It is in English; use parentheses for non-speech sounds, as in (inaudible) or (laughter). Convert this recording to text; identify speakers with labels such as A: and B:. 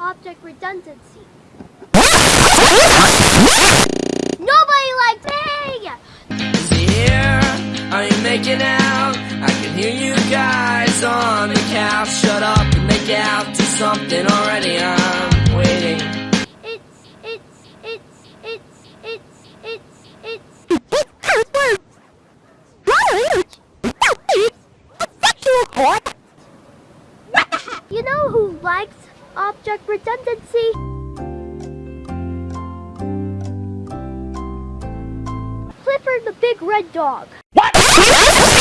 A: object redundancy. Nobody likes me!
B: Here? Are you making out? I can hear you guys on the couch. Shut up and make out. Do something already. I'm waiting.
A: It's, it's, it's, it's, it's, it's, it's. You know who likes object redundancy? Clifford the big red dog. (laughs)